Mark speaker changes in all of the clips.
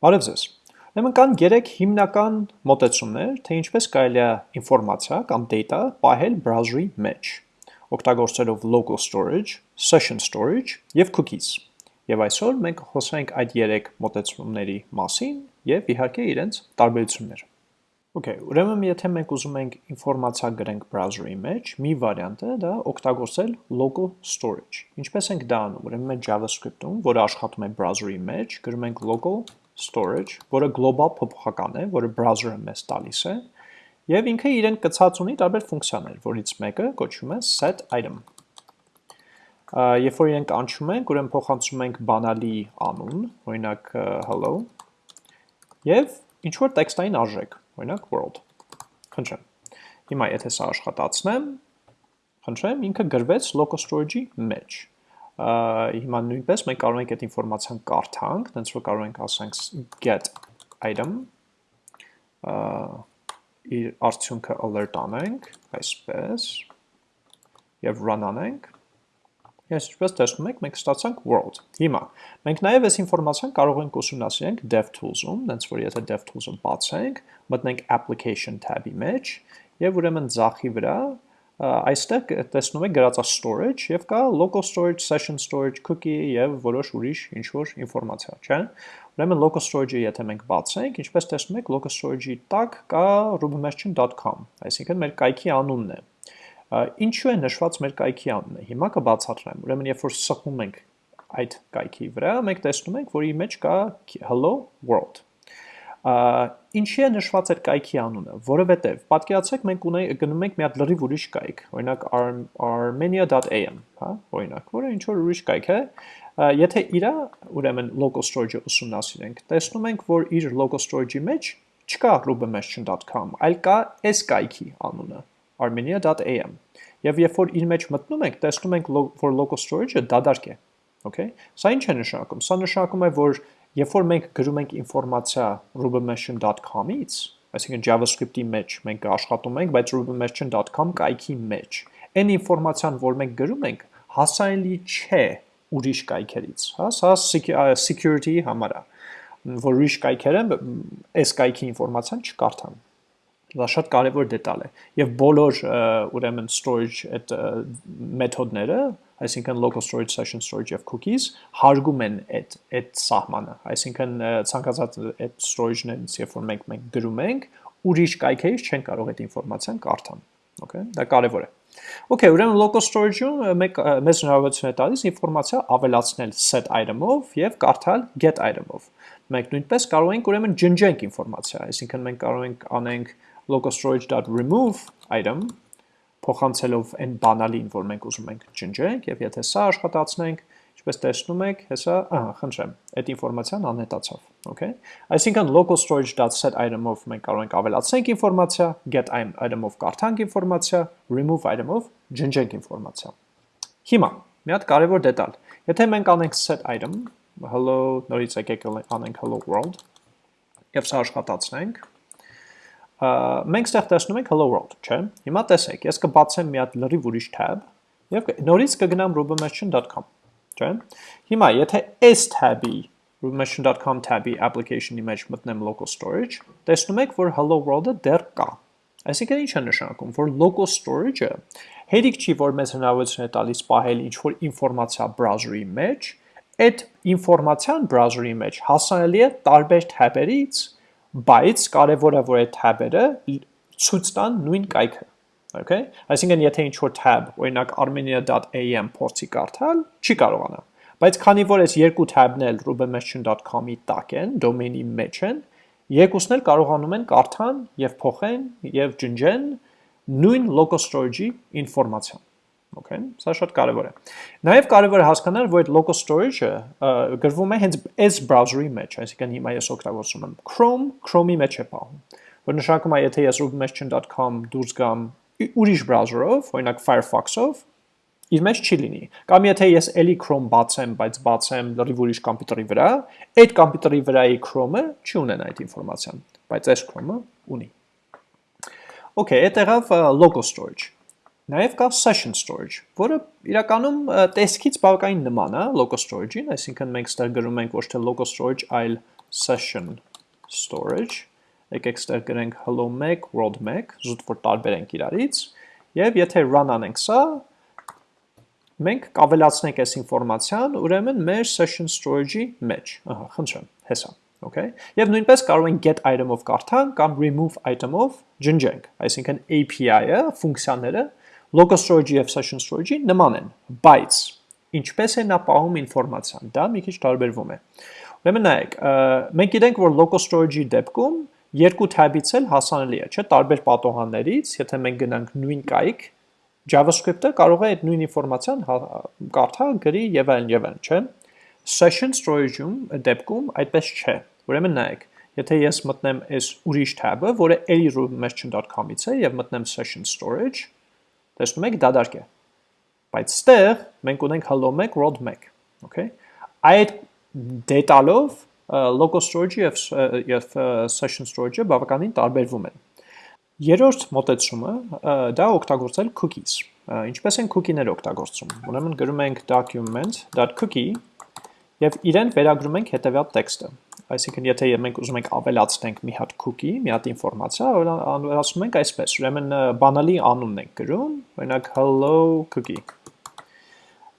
Speaker 1: Բարև ձեզ։ Ուրեմն կան 3 հիմնական մոտեցումներ, թե ինչպես կարելի է ինֆորմացիա կամ data պահել բրաուզերի մեջ, օգտագործելով local storage, session storage եւ cookies։ Եվ այսօր մենք խոսենք այդ 3 մոտեցումների մասին եւ իհարկե իրենց տարբերությունները։ Okay, ուրեմն եթե մենք ուզում ենք ինֆորմացիա գրենք բրաուզերի մեջ, մի վարիանտ է դա օգտագործել local storage։ Ինչպես ենք դա անում։ Ուրեմն մենք JavaScript-ում, որը աշխատում է բրաուզերի մեջ, գրում ենք local storage, որը գլոբալ փոփոխական է, որը browser-ը մեզ տալիս է, եւ ինքը իրեն կցած ունի տարբեր ֆունկցիաներ, որից մեկը կոչվում է set item։ Երբ որ իրենք անցում ենք, ուրեմն փոխանցում ենք բանալի անուն, օրինակ hello, եւ ինչ որ տեքստային արժեք, օրինակ world։ Խնդրեմ։ Հիմա եթե սա աշխատացնեմ, խնդրեմ, ինքը գրվեց local storage-ի մեջ հիմա նույնպես մենք կարող ենք այդ ինֆորմացիան կարդանք, դենց որ կարող ենք ասենք get item իր արդյունքը alert անենք, այսպես, և run անենք, Ես ինչպես տեսնում եք, մենք ստացանք world։ Հիմա, մենք նաև այս ինֆորմացիան կարող ենք ուսումնասիրենք DevTools-ում, դենց որ եթե DevTools-ը բացենք, մտնենք application tab-ի մեջ, և ուրեմն ձախի վրա այստեղ տեսնում եք գրածա storage եւ կա local storage, session storage, cookie եւ որոշ ուրիշ ինչ որ ինֆորմացիա, չէ՞։ Ուրեմն local storage-ը եթե մենք բացենք, ինչպես տեսնում եք, local storage-ի տակ կա rubymerchant.com, այսինքն մեր կայքի անունն է։ Ինչու է նշված մեր կայքի անունը։ Հիմա կբացատրեմ։ Ուրեմն երբ որ սխում ենք այդ կայքի վրա, մենք տեսնում ենք, որ իր մեջ կա hello world Ինչի է նշված այդ կայքի անունը, որովհետև պատկերացրեք մենք ունենք գնում ենք մի հատ լրիվ ուրիշ կայք, օրինակ armenia.am, հա, օրինակ, որը ինչ որ ուրիշ կայք է, եթե իրա ուրեմն local storage-ը ուսումնասիրենք, տեսնում ենք, որ իր local storage-ի մեջ չկա rubenmession.com, այլ կա այս կայքի անունը, armenia.am։ Եվ երբ որ իր մեջ մտնում ենք, տեսնում ենք, որ local storage-ը դադարք է։ Okay։ Սա ինչ է նշանակում։ Սա նշանակում է, որ Երբ որ մենք գրում ենք ինֆորմացիա rubenmession.com-ից, այսինքն JavaScript-ի մեջ մենք աշխատում ենք, բայց rubenmession.com կայքի մեջ, այն ինֆորմացիան, որ մենք գրում ենք, հասանելի չէ ուրիշ կայքերից, հա, սա security-ի համար է, որ ուրիշ կայքերը այս կայքի ինֆորմացիան չկարդան։ Դա շատ կարևոր դետալ է։ Եվ բոլոր ուրեմն storage այդ մեթոդները, այսինքն local storage, session storage եւ cookies հարգում են այդ այդ սահմանը։ Այսինքն ցանկացած այդ storage-ներից, երբ որ մենք մենք գրում ենք, ուրիշ կայքերից չեն կարող այդ ինֆորմացիան կարդան։ Okay, դա կարևոր է։ Okay, ուրեմն local storage-ում մեկ մեզ հնարավորություն է տալիս ինֆորմացիա ավելացնել set item-ով եւ կարդալ get item-ով։ Մենք նույնպես կարող ենք ուրեմն ջնջենք ինֆորմացիա, այսինքն մենք կարող ենք անենք local storage.remove item փոխանցելով այն բանալին, որ մենք ուզում ենք ջնջենք, եւ եթե սա աշխատացնենք, ինչպես տեսնում եք, հեսա, ահա, խնդրեմ, այդ ինֆորմացիան անհետացավ, okay? Այսինքն local storage.set item-ով մենք կարող ենք ավելացնենք ինֆորմացիա, get item-ով կարդանք ինֆորմացիա, remove item-ով ջնջենք ինֆորմացիա։ Հիմա, մի հատ կարևոր դետալ։ Եթե մենք անենք set item, hello, նորից եկեք անենք hello world, եւ սա աշխատացնենք, մենք ստեղ տեսնում ենք hello world, չէ։ Հիմա տեսեք, ես կբացեմ մի հատ լրիվ ուրիշ tab եւ նորից կգնամ rubenmession.com, չէ։ Հիմա եթե այս tab-ի rubenmession.com tab-ի application-ի մեջ մտնեմ local storage, տեսնում եք, որ hello world-ը դեռ կա։ Այսինքն ինչ է նշանակում, որ local storage-ը հերիք չի, որ մեզ հնարավորություն է տալիս պահել ինչ-որ ինֆորմացիա browser-ի մեջ, այդ ինֆորմացիան browser-ի մեջ հասանելի է տարբեր tab-երից, բայց կարևորը որ այդ tab-երը ցույց տան նույն կայքը okay այսինքն եթե ինչ որ tab օրինակ armenia.am փորձի կարդալ չի կարողանա բայց քանի որ այս երկու tab-ն էլ rubenmession.com-ի տակ են domain-ի մեջ են երկուսն էլ կարողանում են կարդան եւ փոխեն եւ ջնջեն նույն local storage-ի ինֆորմացիան Okay, սա շատ կարևոր է։ Նաև կարևոր է հասկանալ, որ այդ local storage-ը գրվում է հենց այս browser-ի մեջ, այսինքն հիմա ես օգտագործում եմ Chrome, Chrome-ի մեջ է պահում։ Որ նշանակում է, եթե ես rubenmession.com դուրս գամ ուրիշ browser-ով, օրինակ Firefox-ով, իր մեջ չի լինի։ Կամ եթե ես էլի Chrome բացեմ, բայց բացեմ լրիվ ուրիշ համակարգի վրա, այդ համակարգի վրայի Chrome-ը չի ունենա այդ ինֆորմացիան, բայց այս Chrome-ը ունի։ Okay, այդ եղավ local storage։ Նաև կա session storage, որը իրականում տեսքից բավականին նման է local storage-ին, այսինքն մենք ստեղ գրում ենք ոչ թե local storage, այլ session storage, եկեք ստեղ գրենք hello 1, world 1, զուտ որ տարբերենք իրարից, եւ եթե run անենք սա, մենք կավելացնենք այս ինֆորմացիան, ուրեմն մեր session storage-ի մեջ, ահա, խնդրեմ, հեսա, okay? Եվ նույնպես կարող ենք get item-ով կարդանք կամ remove item-ով ջնջենք, այսինքն API-ը, ֆունկցիաները local storage-ի եւ session storage-ի նման են, բայց ինչպես է նա պահում ինֆորմացիան, դա մի քիչ տարբերվում է։ Ուրեմն նայեք, մենք գիտենք, որ local storage-ի դեպքում երկու tab-ից էլ հասանելի է, չէ՞, տարբեր պատոհաններից, եթե մենք գնանք նույն կայք, JavaScript-ը կարող է այդ նույն ինֆորմացիան հա, կարդա, գրի եւ այլն եւ այլն, չէ՞։ Session storage-ում դեպքում այդպես չէ։ Ուրեմն նայեք, եթե ես մտնեմ այս ուրիշ tab-ը, որը a-merchant.com-ից է եւ մտնեմ session storage, տեսնում եք դադարք է։ Բայց ստեղ մենք ունենք hello 1 world 1, okay։ Այդ դետալով local storage-ը եւ, եւ session storage-ը բավականին տարբերվում են։ Երորդ մոտեցումը դա օգտագործել cookies։ Ինչպես են cookie-ները օգտագործում։ Ուրեմն գրում ենք document.cookie եւ իրեն վերագրում ենք հետեւյալ տեքստը։ Այսինքն եթե մենք ուզում ենք ավելացնենք մի հատ cookie, մի հատ ինֆորմացիա, ավելացնում ենք այսպես։ Ուրեմն բանալի անունն ենք գրում, օրինակ hello cookie։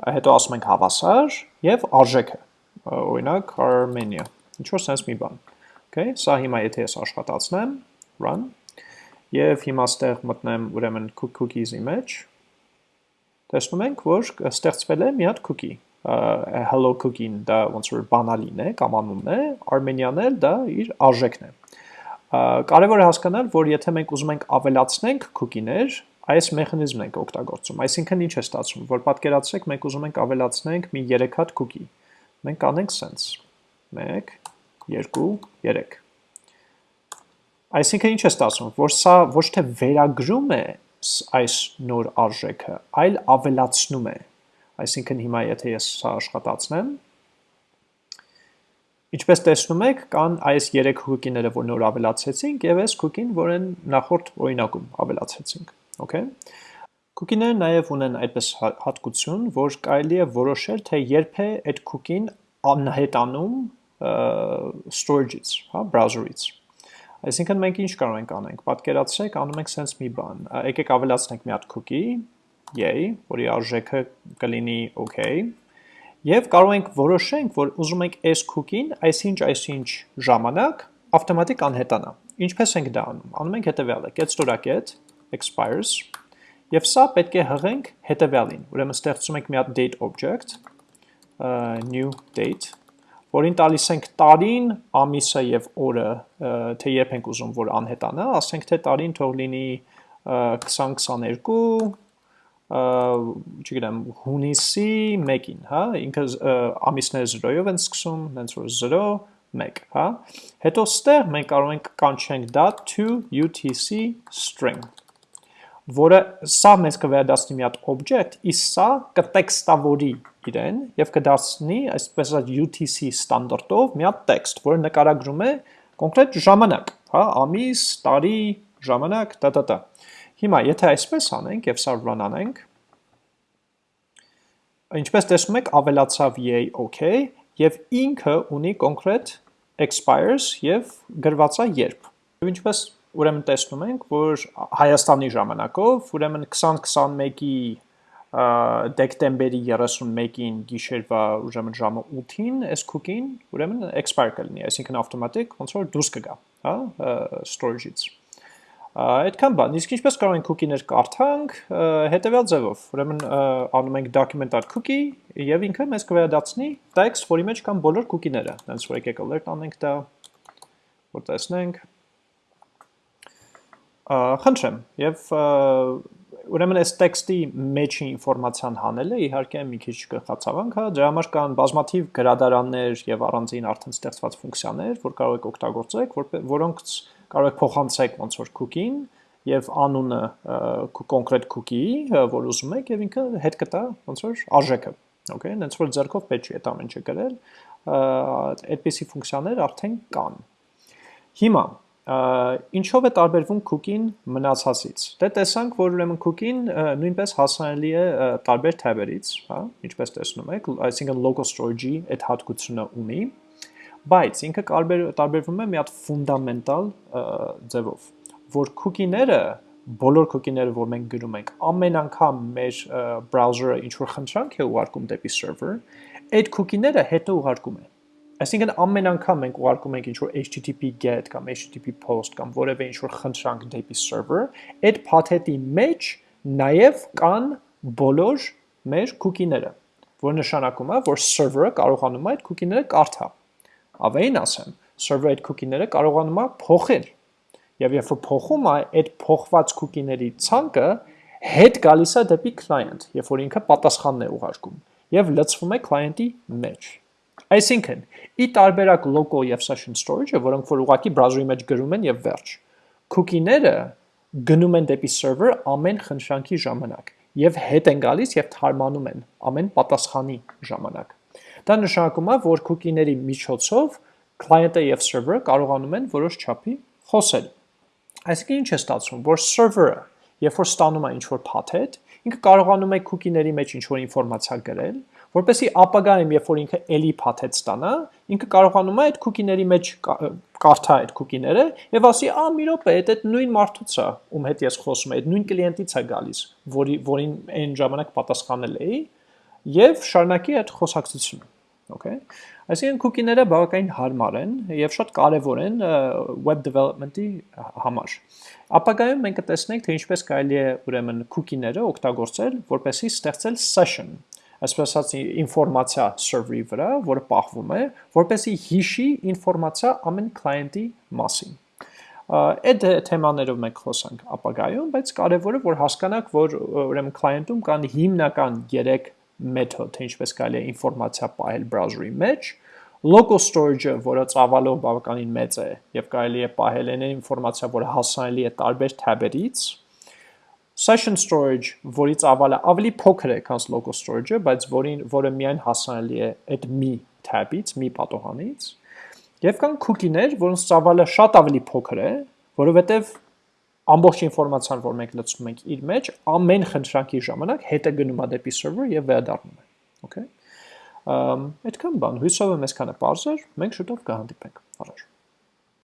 Speaker 1: Հետո ասում ենք հավասար եւ արժեքը։ Օրինակ Armenia ինչ որ sense մի բան։ Okay, սա հիմա եթե ես աշխատացնեմ, run, եւ հիմա ստեղ մտնեմ ուրեմն cookies-ի մեջ, տեսնում ենք, որ ստեղծվել է մի հատ cookie, hello cookie-ն դա ոնց որ բանալին է կամ անունն է, Armenian-ը դա իր արժեքն է։ Կարևոր է հասկանալ, որ եթե մենք ուզում ենք ավելացնենք cookie-ներ, այս մեխանիզմն ենք օգտագործում։ Այսինքն ինչ է ստացվում, որ պատկերացրեք մենք ուզում ենք ավելացնենք մի 3 հատ cookie։ Մենք անենք sense 1 2, 3։ Այսինքն ինչ է ստացվում, որ սա ոչ թե վերագրում է այս նոր արժեքը, այլ ավելացնում է։ Այսինքն հիմա եթե ես սա աշխատացնեմ, Ինչպես տեսնում եք, կան այս 3 հուկիները, որ նոր ավելացեցինք, եւ այս հուկին, որ են նախորդ օրինակում ավելացեցինք, okay? Cookie-ները նաև ունեն այդպես հա-, հատկություն, որ կարելի է որոշել, թե երբ է այդ cookie-ն անհետանում storage-ից, հա, browser-ից։ Այսինքն մենք ինչ կարող ենք անենք։ Պատկերացրեք, անում ենք sense մի բան։ Եկեք ավելացնենք մի հատ cookie, yay, որի արժեքը կլինի okay, եւ կարող ենք որոշենք, որ ուզում ենք այս cookie-ն այսինչ այսինչ ժամանակ ավտոմատիկ անհետանա։ Ինչպես ենք դա անում։ Անում ենք հետեւյալը. get store.get expires եւ սա պետք է հղենք հետեւյալին։ Ուրեմն ստեղծում ենք մի հատ date object, new date որին տալիս ենք տարին, ամիսը եւ օրը, թե երբ ենք ուզում որ անհետանա, ասենք թե տարին թող լինի 2022 չգիտեմ հունիսի 1-ին, հա, ինքը ամիսները 0-ով են սկսում, հենց որ 0 1, հա։ Հետո ստեղ մենք կարող ենք կանչենք դա to UTC string որը սա մեզ կվերադասնի մի հատ object, իսկ սա կտեքստավորի իրեն եւ կդարձնի այսպես ասած UTC ստանդարտով մի հատ տեքստ, որը նկարագրում է կոնկրետ ժամանակ, հա, ամիս, տարի, ժամանակ, տա տա տա։ Հիմա եթե այսպես անենք եւ սա run անենք, ինչպես տեսնում եք, ավելացավ yay okay եւ ինքը ունի կոնկրետ expires եւ գրվածա երբ։ ինչպես ուրեմն տեսնում ենք, որ Հայաստանի ժամանակով, ուրեմն 2021-ի դեկտեմբերի 31-ին գիշերվա ուրեմն ժամը 8-ին այս cookie-ն ուրեմն expire կլինի, այսինքն ավտոմատիկ ոնց որ դուրս կգա, հա, storage-ից։ Այդքան բան, իսկ ինչպես կարող ենք cookie-ներ կարդանք, հետևյալ ձևով։ Ուրեմն անում ենք document.cookie եւ ինքը մեզ կվերադարձնի text, որի մեջ կան բոլոր cookie-ները։ Հենց որ եկեք alert անենք դա, որ տեսնենք խնդրեմ եւ ուրեմն այս տեքստի մեջի ինֆորմացիան հանելը իհարկե մի քիչ կխացավանք, հա, դրա համար կան բազմաթիվ գրադարաններ եւ առանձին արդեն ստեղծված ֆունկցիաներ, որ կարող եք օգտագործեք, որ, որոնք կարող եք փոխանցեք ոնց որ cookie-ին եւ անունը կոնկրետ cookie-ի, որ ուզում եք եւ ինքը հետ կտա ոնց որ արժեքը։ Okay, հենց որ ձեռքով պետք չի այդ ամենը գրել, այդպիսի ֆունկցիաներ արդեն կան։ Հիմա ինչով է տարբերվում cookie-ն մնացածից։ Դե տեսանք, որ ուրեմն cookie-ն նույնպես հասանելի է տարբեր tab-երից, հա, ինչպես տեսնում եք, այսինքն local storage-ի այդ հատկությունը ունի, բայց ինքը տարբեր, տարբերվում է մի հատ ֆունդամենտալ ձևով, որ cookie-ները բոլոր cookie-ները, որ մենք գրում ենք, ամեն անգամ մեր browser-ը ինչ որ խնդրանք է ուղարկում դեպի server, այդ cookie-ները հետո ուղարկում է։ Այսինքն ամեն անգամ մենք ուղարկում ենք ինչ-որ HTTP GET կամ HTTP POST կամ որևէ ինչ-որ խնդրանք դեպի server, այդ փաթեթի մեջ նաև կան բոլոր մեր cookie-ները, որ նշանակում է, որ server-ը կարողանում է այդ cookie-ները կարդա։ Ավելին ասեմ, server-ը այդ cookie-ները կարողանում է փոխել։ Եվ երբ որ փոխում է, այդ փոխված cookie-ների ցանկը հետ գալիս է դեպի client, երբ որ ինքը պատասխանն է ուղարկում եւ լցվում է client-ի մեջ։ Այսինքն, ի տարբերակ local եւ session storage-ը, որոնք որ ուղակի browser-ի մեջ գրում են եւ վերջ, cookie-ները գնում են դեպի server ամեն խնդրանքի ժամանակ եւ հետ են գալիս եւ թարմանում են ամեն պատասխանի ժամանակ։ Դա նշանակում է, որ cookie-ների միջոցով client-ը եւ server-ը կարողանում են որոշ չափի խոսել։ Այսինքն ինչ է ստացվում, որ server-ը, երբ որ ստանում է ինչ-որ փաթեթ, ինքը կարողանում է cookie-ների մեջ ինչ-որ ինֆորմացիա գրել, որպեսի ապագայում, երբ որ ինքը ելի փաթեթ ստանա, ինքը կարողանում է այդ cookie-ների մեջ կարդա այդ cookie-ները եւ ասի, «Ա, մի րոպե, այդ այդ նույն մարդուց է, ում հետ ես խոսում եմ, այդ նույն կլիենտից է գալիս, որի որին այն ժամանակ պատասխանել էի» եւ շարունակի այդ խոսակցությունը։ Okay։ Այսինքն cookie-ները բավականին հարմար են եւ շատ կարեւոր են web development-ի համար։ Ապագայում մենք կտեսնենք, թե ինչպես կարելի է ուրեմն cookie-ները օգտագործել, որպեսզի ստեղծել session այսպես ասած ինֆորմացիա server-ի վրա, որը պահվում է, որպեսզի հիշի ինֆորմացիա ամեն client-ի մասին։ Այդ թեմաներով մենք խոսանք ապագայում, բայց կարևորը որ հասկանաք, որ ուրեմն client-ում կան հիմնական 3 մեթոդ, թե ինչպես կարելի է ինֆորմացիա պահել browser-ի մեջ, local storage-ը, որը ծավալով բավականին մեծ է եւ կարելի է պահել այն ինֆորմացիա, որը հասանելի է տարբեր tab-երից, Session storage, որի ծավալը ավելի փոքր է, քան local storage-ը, բայց որին որը միայն հասանելի է այդ մի tab-ից, մի պատոհանից, եւ կան cookie-ներ, որոնց ծավալը շատ ավելի փոքր է, որովհետեւ ամբողջ ինֆորմացիան, որ մենք լցնում ենք իր մեջ, ամեն խնդրանքի ժամանակ հետը գնում է դեպի server եւ վերադառնում է։ Okay։ Ամ այդքան բան, հույսով եմ այսքանը բարձր, մենք շուտով կհանդիպենք։ Առաջ